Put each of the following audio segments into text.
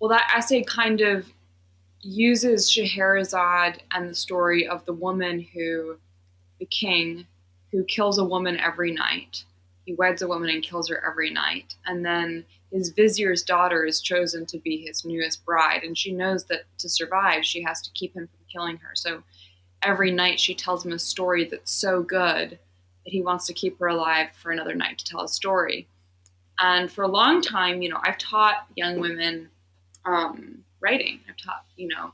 Well, that essay kind of uses Scheherazade and the story of the woman who, the king, who kills a woman every night. He weds a woman and kills her every night. And then his vizier's daughter is chosen to be his newest bride. And she knows that to survive, she has to keep him from killing her. So every night she tells him a story that's so good that he wants to keep her alive for another night to tell a story. And for a long time, you know, I've taught young women um, writing. I've taught, you know,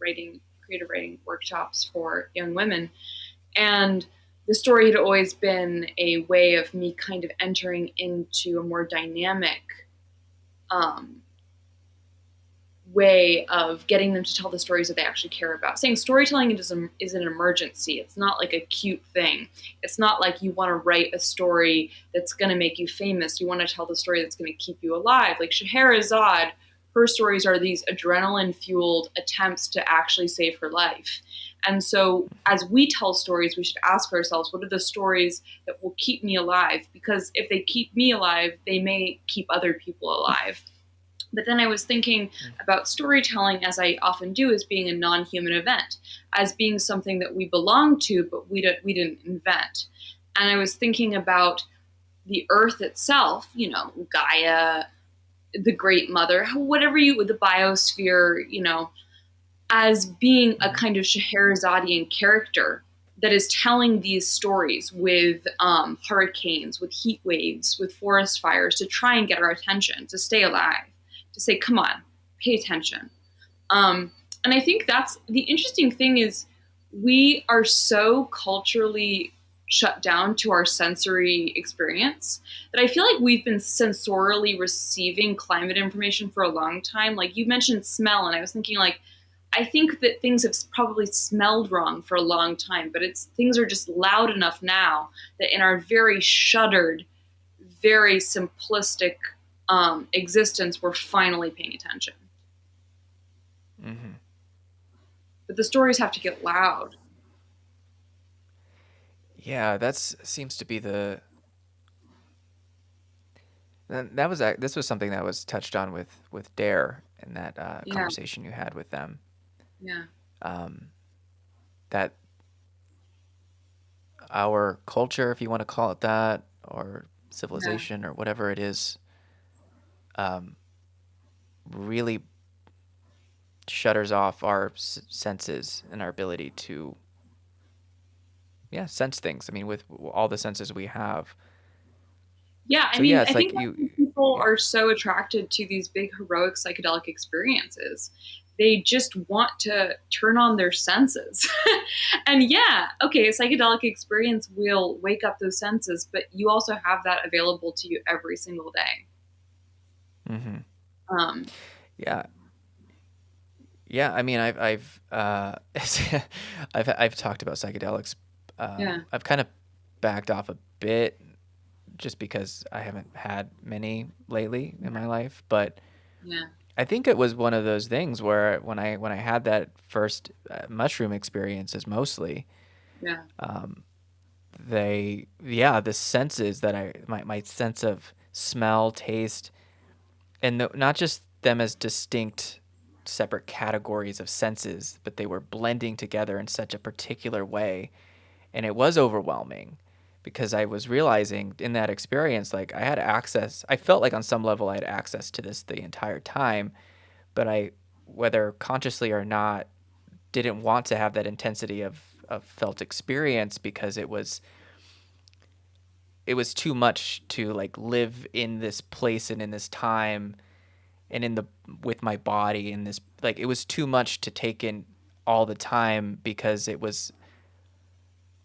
writing, creative writing workshops for young women. And the story had always been a way of me kind of entering into a more dynamic um, way of getting them to tell the stories that they actually care about. Saying storytelling is, a, is an emergency. It's not like a cute thing. It's not like you want to write a story that's going to make you famous. You want to tell the story that's going to keep you alive. Like Scheherazade her stories are these adrenaline fueled attempts to actually save her life. And so, as we tell stories, we should ask ourselves what are the stories that will keep me alive? Because if they keep me alive, they may keep other people alive. But then I was thinking mm. about storytelling, as I often do, as being a non human event, as being something that we belong to, but we, don't, we didn't invent. And I was thinking about the earth itself, you know, Gaia, the great mother, whatever you, with the biosphere, you know, as being a kind of Scheherazadian character that is telling these stories with um, hurricanes, with heat waves, with forest fires to try and get our attention, to stay alive, to say, come on, pay attention. Um, and I think that's the interesting thing is we are so culturally shut down to our sensory experience that I feel like we've been sensorially receiving climate information for a long time. Like you mentioned smell, and I was thinking like I think that things have probably smelled wrong for a long time, but it's things are just loud enough now that in our very shuttered, very simplistic um, existence, we're finally paying attention. Mm-hmm. But the stories have to get loud. Yeah, that seems to be the that was this was something that was touched on with with Dare in that uh, yeah. conversation you had with them. Yeah. Um, that our culture, if you want to call it that, or civilization, yeah. or whatever it is, um, really shutters off our senses and our ability to yeah sense things. I mean, with all the senses we have. Yeah, I so, mean, yeah, I like think you, people yeah. are so attracted to these big heroic psychedelic experiences. They just want to turn on their senses. and yeah, okay, a psychedelic experience will wake up those senses, but you also have that available to you every single day. Mm-hmm. Um, yeah, yeah. I mean, I've I've uh, I've I've talked about psychedelics um, yeah. I've kind of backed off a bit just because I haven't had many lately in my life, but yeah. I think it was one of those things where when I when I had that first uh, mushroom experiences mostly, yeah, um, they yeah the senses that I my my sense of smell, taste, and the, not just them as distinct separate categories of senses, but they were blending together in such a particular way and it was overwhelming because I was realizing in that experience, like I had access, I felt like on some level I had access to this the entire time, but I, whether consciously or not, didn't want to have that intensity of, of felt experience because it was, it was too much to like live in this place and in this time and in the, with my body in this, like it was too much to take in all the time because it was,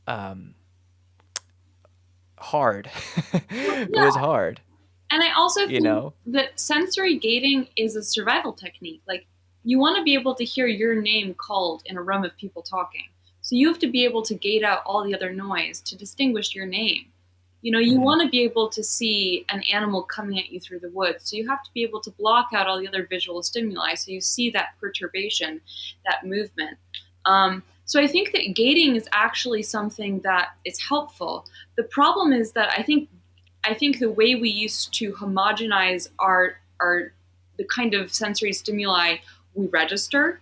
um, hard. it yeah. was hard. And I also think you know? that sensory gating is a survival technique. Like you want to be able to hear your name called in a room of people talking. So you have to be able to gate out all the other noise to distinguish your name. You know, you mm-hmm. want to be able to see an animal coming at you through the woods. So you have to be able to block out all the other visual stimuli so you see that perturbation, that movement. Um, so I think that gating is actually something that is helpful. The problem is that I think I think the way we used to homogenize our our the kind of sensory stimuli we register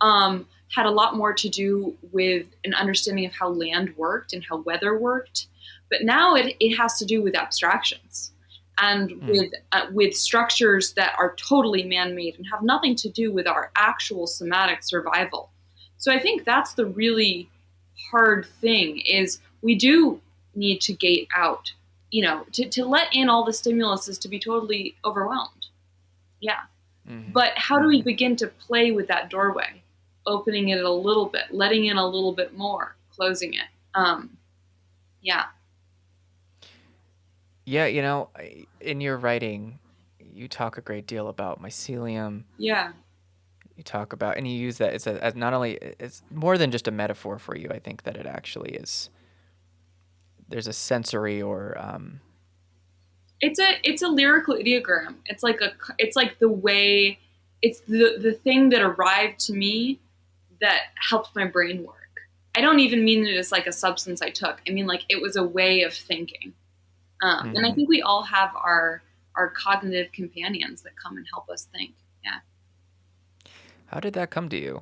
um, had a lot more to do with an understanding of how land worked and how weather worked. But now it, it has to do with abstractions and mm. with uh, with structures that are totally man-made and have nothing to do with our actual somatic survival. So I think that's the really hard thing is we do need to gate out, you know, to, to let in all the stimulus is to be totally overwhelmed. Yeah. Mm-hmm. But how do we mm-hmm. begin to play with that doorway? Opening it a little bit, letting in a little bit more, closing it. Um, yeah. Yeah, you know, in your writing, you talk a great deal about mycelium. Yeah. You talk about, and you use that it's a, as not only it's more than just a metaphor for you. I think that it actually is. There's a sensory or. Um, it's a it's a lyrical ideogram. It's like a it's like the way it's the the thing that arrived to me that helped my brain work. I don't even mean it as like a substance I took. I mean like it was a way of thinking. Um, mm-hmm. And I mm-hmm. think we all have our our cognitive companions that come and help us think. Yeah. How did that come to you?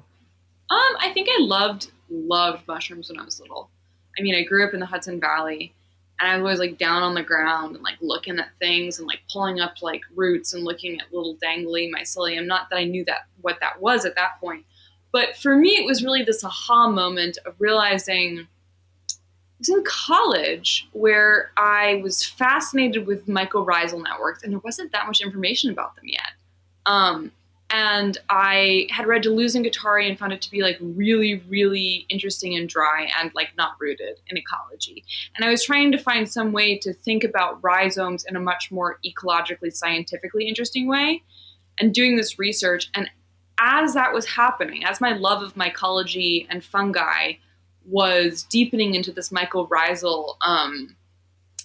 Um, I think I loved loved mushrooms when I was little. I mean, I grew up in the Hudson Valley, and I was always like down on the ground and like looking at things and like pulling up like roots and looking at little dangly mycelium. Not that I knew that what that was at that point, but for me, it was really this aha moment of realizing was in college where I was fascinated with mycorrhizal networks, and there wasn't that much information about them yet. Um, and I had read Deleuze and Guattari and found it to be like really, really interesting and dry and like not rooted in ecology. And I was trying to find some way to think about rhizomes in a much more ecologically, scientifically interesting way, and doing this research. And as that was happening, as my love of mycology and fungi was deepening into this mycorrhizal um,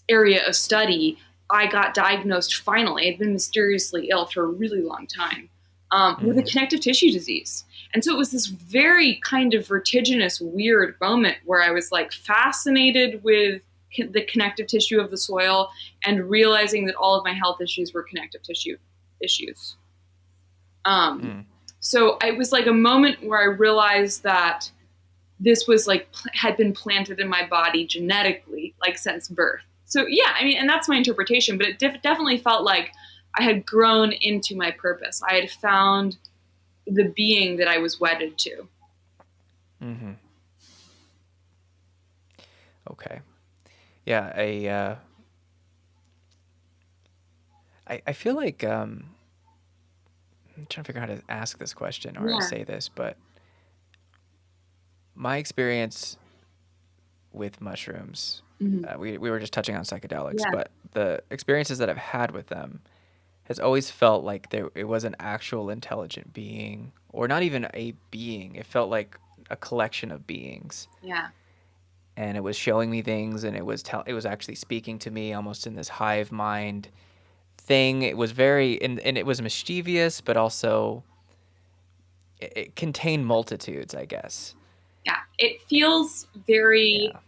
area of study, I got diagnosed finally. I'd been mysteriously ill for a really long time um, mm-hmm. with a mm-hmm. connective tissue disease. And so it was this very kind of vertiginous, weird moment where I was like fascinated with the connective tissue of the soil and realizing that all of my health issues were connective tissue issues. Um, mm. So it was like a moment where I realized that this was like had been planted in my body genetically, like since birth. So yeah, I mean, and that's my interpretation, but it def- definitely felt like I had grown into my purpose. I had found the being that I was wedded to. Mm-hmm. Okay. Yeah, I, uh, I, I feel like um, I'm trying to figure out how to ask this question or yeah. to say this, but my experience with mushrooms, mm-hmm. uh, we, we were just touching on psychedelics, yeah. but the experiences that I've had with them has always felt like there it was an actual intelligent being, or not even a being. It felt like a collection of beings. Yeah. And it was showing me things, and it was tell it was actually speaking to me almost in this hive mind thing. It was very and, and it was mischievous, but also it, it contained multitudes, I guess. Yeah, it feels very yeah.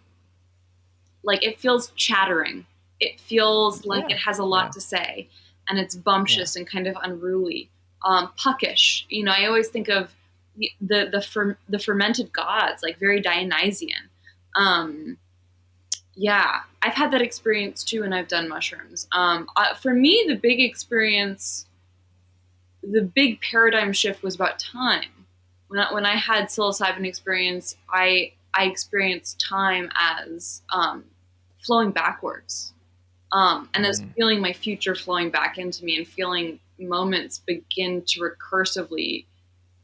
like it feels chattering. It feels like yeah. it has a lot yeah. to say, and it's bumptious and kind of unruly, um, puckish. You know, I always think of the the the, fer- the fermented gods, like very Dionysian. Um, yeah, I've had that experience too, and I've done mushrooms. Um, uh, for me, the big experience, the big paradigm shift was about time when I, when I had psilocybin experience, I I experienced time as um, flowing backwards, um, and as mm. feeling my future flowing back into me, and feeling moments begin to recursively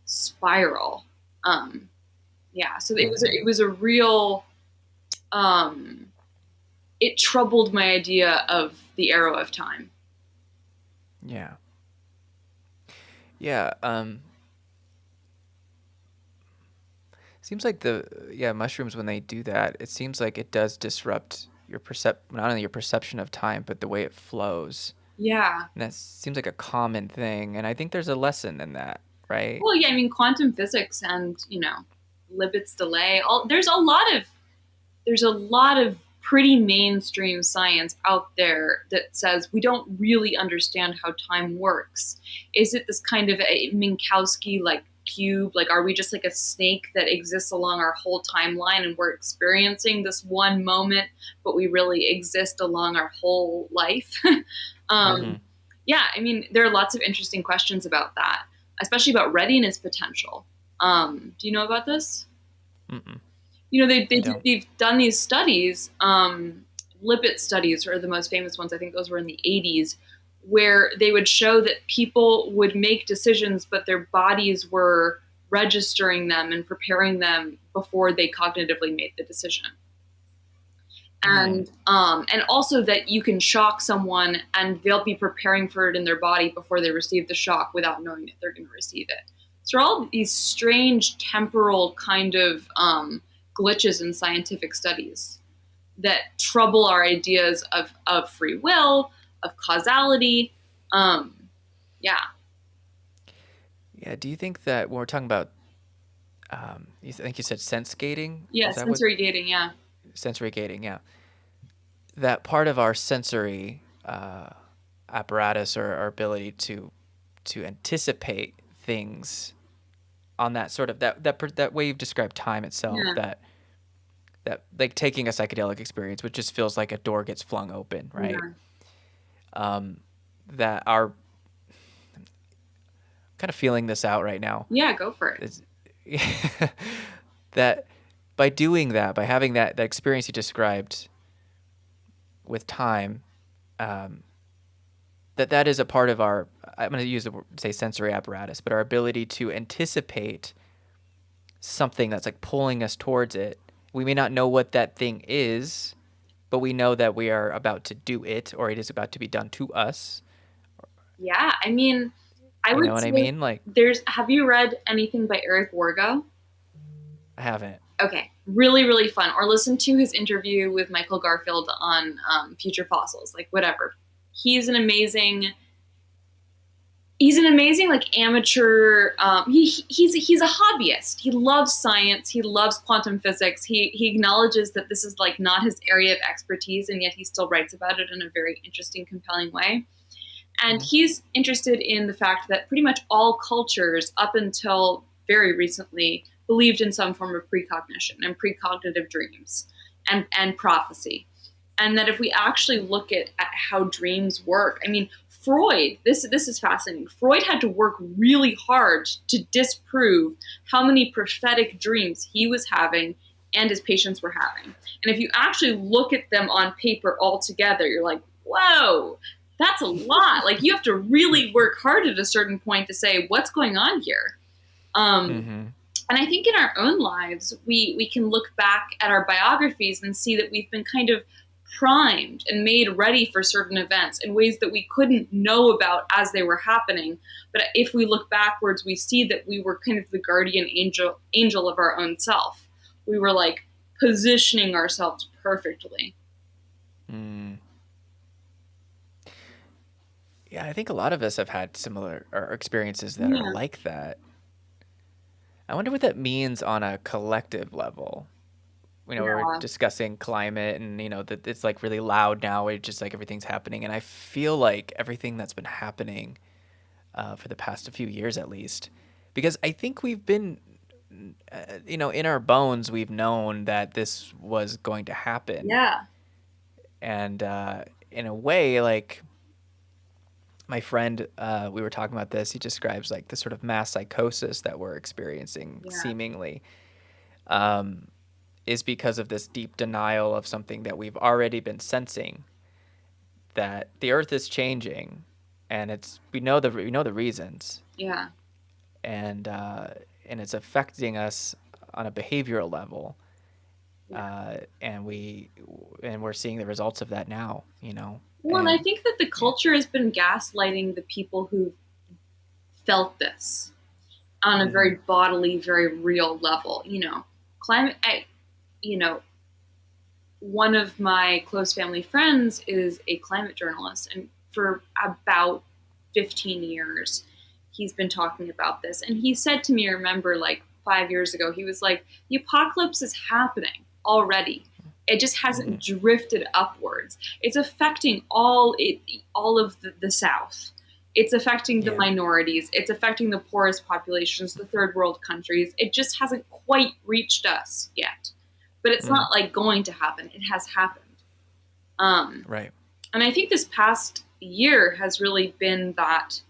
spiral. Um, yeah, so it was a, it was a real. Um, it troubled my idea of the arrow of time. Yeah. Yeah. Um, Seems like the yeah mushrooms when they do that, it seems like it does disrupt your percep not only your perception of time but the way it flows. Yeah. And that seems like a common thing, and I think there's a lesson in that, right? Well, yeah, I mean quantum physics and you know Libet's delay. All there's a lot of there's a lot of pretty mainstream science out there that says we don't really understand how time works. Is it this kind of a Minkowski like cube? Like, are we just like a snake that exists along our whole timeline and we're experiencing this one moment, but we really exist along our whole life? um, mm-hmm. Yeah, I mean, there are lots of interesting questions about that, especially about readiness potential. Um, do you know about this? Mm-mm. You know, they, they, they've done these studies, um, Libet studies are the most famous ones. I think those were in the 80s, where they would show that people would make decisions, but their bodies were registering them and preparing them before they cognitively made the decision. And um, and also that you can shock someone and they'll be preparing for it in their body before they receive the shock without knowing that they're going to receive it. So all these strange temporal kind of um, glitches in scientific studies that trouble our ideas of, of free will, of causality. Um, yeah. Yeah. Do you think that when we're talking about, um, you think you said sense gating? Yeah, sensory what, gating. Yeah. Sensory gating. Yeah. That part of our sensory uh, apparatus or our ability to to anticipate things on that sort of that that that way you've described time itself yeah. that that like taking a psychedelic experience which just feels like a door gets flung open right yeah um, that are kind of feeling this out right now. Yeah, go for it. that by doing that, by having that that experience you described with time, um, that that is a part of our. I'm going to use the word, say sensory apparatus, but our ability to anticipate something that's like pulling us towards it. We may not know what that thing is, but we know that we are about to do it or it is about to be done to us. Yeah, I mean, I you would know what I mean. Like, there's. Have you read anything by Eric Wargo? I haven't. Okay, really, really fun. Or listen to his interview with Michael Garfield on um, Future Fossils. Like, whatever. He's an amazing he's an amazing like amateur um, he, he's he's a hobbyist. He loves science. He loves quantum physics. He he acknowledges that this is like not his area of expertise and yet he still writes about it in a very interesting compelling way. And mm-hmm. he's interested in the fact that pretty much all cultures up until very recently believed in some form of precognition and precognitive dreams and and prophecy. And that if we actually look at, at how dreams work i mean Freud, this this is fascinating. Freud had to work really hard to disprove how many prophetic dreams he was having and his patients were having. And if you actually look at them on paper all together, you're like, whoa, that's a lot. like you have to really work hard at a certain point to say what's going on here. Um, mm-hmm. And I think in our own lives, we we can look back at our biographies and see that we've been kind of primed and made ready for certain events in ways that we couldn't know about as they were happening. But if we look backwards, we see that we were kind of the guardian angel angel of our own self. We were like positioning ourselves perfectly. Mm. Yeah, I think a lot of us have had similar experiences that yeah. are like that. I wonder what that means on a collective level you know, yeah. we are discussing climate and, you know, that it's like really loud now. It's just like everything's happening. And I feel like everything that's been happening uh, for the past a few years at least, because I think we've been, uh, you know, in our bones, we've known that this was going to happen. Yeah. And uh, in a way, like, my friend, uh, we were talking about this. He describes like the sort of mass psychosis that we're experiencing, yeah. seemingly. Um, is because of this deep denial of something that we've already been sensing that the earth is changing and it's we know the we know the reasons yeah and uh, and it's affecting us on a behavioral level yeah. uh, and we and we're seeing the results of that now you know well and, and i think that the culture yeah. has been gaslighting the people who felt this on a mm-hmm. very bodily very real level you know climate I, you know, one of my close family friends is a climate journalist, and for about 15 years, he's been talking about this. And he said to me, I remember like five years ago, he was like, the apocalypse is happening already. It just hasn't hmm drifted upwards. It's affecting all it, all of the, the South. It's affecting the Yeah. minorities. It's affecting the poorest populations, the third world countries. It just hasn't quite reached us yet. But it's hmm not like going to happen. It has happened. Um, Right. and I think this past year has really been that,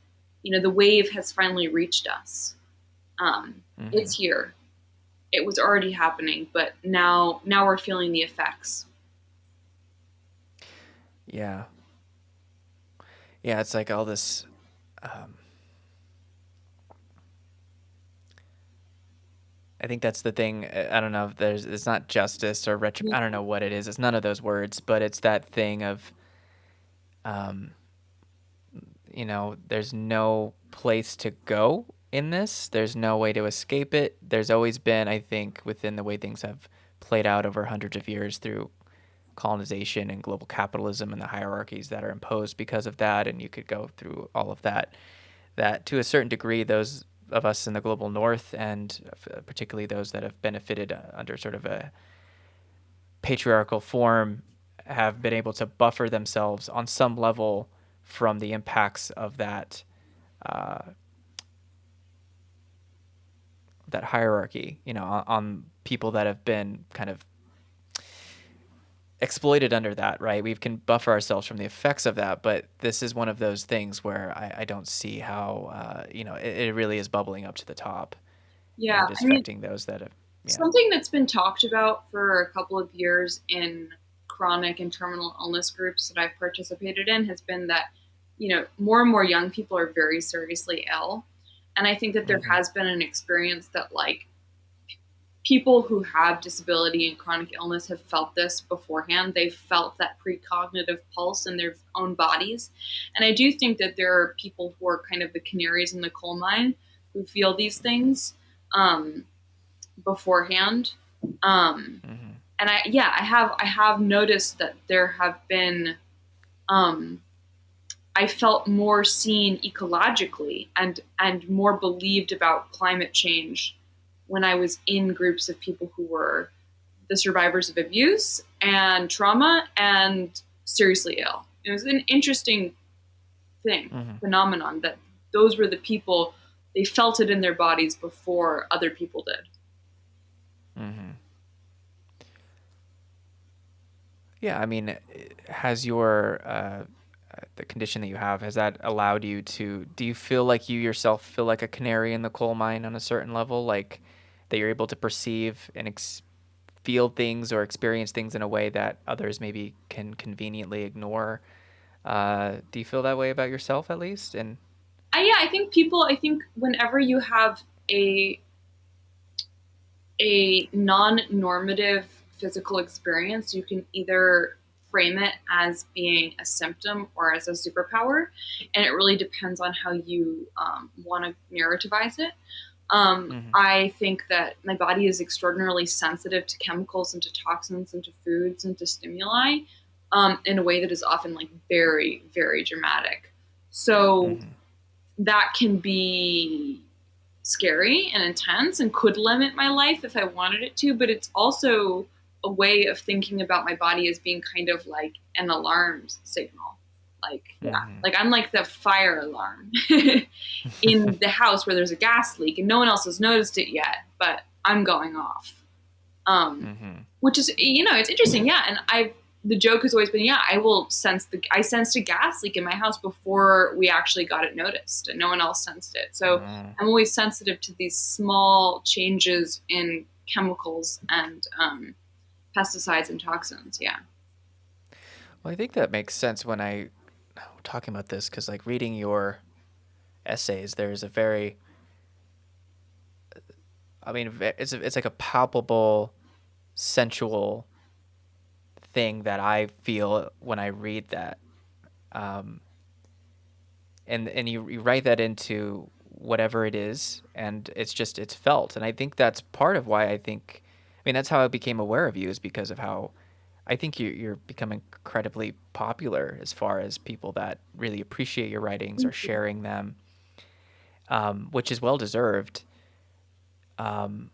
you know, the wave has finally reached us. Um, hmm it's here. It was already happening, but now now we're feeling the effects. Yeah. Yeah. It's like all this. Um, I think that's the thing. uh, I don't know if there's. It's not justice or retrib. I don't know what it is. It's none of those words, but it's that thing of. Um, you know, there's no place to go in this. There's no way to escape it. There's always been, I think, within the way things have played out over hundreds of years through colonization and global capitalism and the hierarchies that are imposed because of that. And you could go through all of that. That to a certain degree, those of us in the global north, and uh, particularly those that have benefited uh, under sort of a patriarchal form, have been able to buffer themselves on some level from the impacts of that uh, that hierarchy. You know, on, on people that have been kind of exploited under that, right? We can buffer ourselves from the effects of that, but this is one of those things where I, I don't see how, uh, you know, it, it really is bubbling up to the top Yeah, and I mean, those that have, yeah. something that's been talked about for a couple of years in chronic and terminal illness groups that I've participated in has been that, you know, more and more young people are very seriously ill. And I think that there hmm has been an experience that, like, people who have disability and chronic illness have felt this beforehand. They've felt that precognitive pulse in their own bodies. And I do think that there are people who are kind of the canaries in the coal mine who feel these things um, beforehand. Um, hmm and I, yeah, I have, I have noticed that there have been, um, I felt more seen ecologically and and more believed about climate change when I was in groups of people who were the survivors of abuse and trauma and seriously ill. It was an interesting thing, hmm phenomenon that those were the people they felt it in their bodies before other people did. hmm Yeah, I mean, has your uh, uh, the condition that you have has that allowed you to? Do you feel like you yourself feel like a canary in the coal mine on a certain level, like that you're able to perceive and ex- feel things or experience things in a way that others maybe can conveniently ignore? Uh, do you feel that way about yourself, at least? And I, yeah, I think people. I think whenever you have a a non-normative physical experience, you can either frame it as being a symptom or as a superpower, and it really depends on how you um, want to narrativize it. Um, hmm I think that my body is extraordinarily sensitive to chemicals and to toxins and to foods and to stimuli um, in a way that is often like very, very dramatic. So hmm that can be scary and intense and could limit my life if I wanted it to, but it's also a way of thinking about my body as being kind of like an alarm signal. Like, yeah, hmm like I'm like the fire alarm in the house where there's a gas leak and no one else has noticed it yet, but I'm going off. Um, hmm which is you know it's interesting. Yeah and i the joke has always been yeah i will sense the i sensed a gas leak in my house before we actually got it noticed and no one else sensed it. So hmm i'm always sensitive to these small changes in chemicals and um, pesticides and toxins. Yeah. Well, I think that makes sense when I talking about this because, like, reading your essays, there's a very, I mean, it's it's like a palpable, sensual thing that I feel when I read that, um, and and you, you write that into whatever it is, and it's just it's felt, and I think that's part of why I think, I mean, that's how I became aware of you is because of how I think you, you're becoming incredibly popular as far as people that really appreciate your writings or sharing them, um, which is well deserved. Um,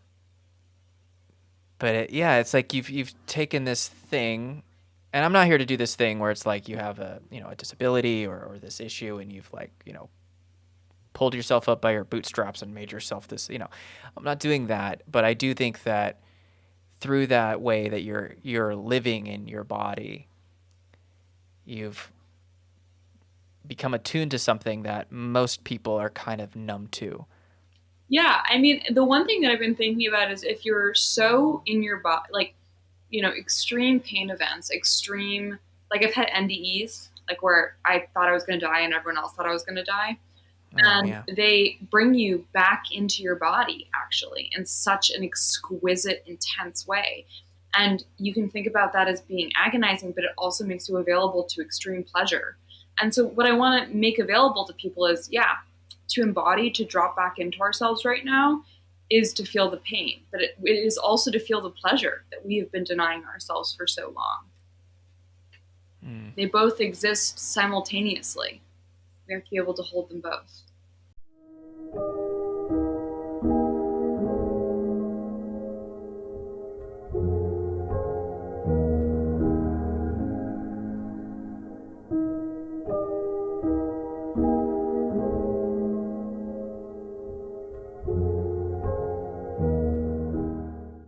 But it, yeah, it's like you've you've taken this thing, and I'm not here to do this thing where it's like you have a you know a disability or, or this issue, and you've like you know pulled yourself up by your bootstraps and made yourself this. You know, I'm not doing that, but I do think that through that way that you're you're living in your body, you've become attuned to something that most people are kind of numb to. Yeah, I mean, the one thing that I've been thinking about is if you're so in your body, like, you know, extreme pain events, extreme, like I've had NDEs, like where I thought I was going to die and everyone else thought I was going to die. Oh, and yeah. they bring you back into your body, actually, in such an exquisite, intense way. And you can think about that as being agonizing, but it also makes you available to extreme pleasure. And so, what I want to make available to people is yeah, to embody, to drop back into ourselves right now is to feel the pain, but it, it is also to feel the pleasure that we have been denying ourselves for so long. Mm. They both exist simultaneously. We have to be able to hold them both.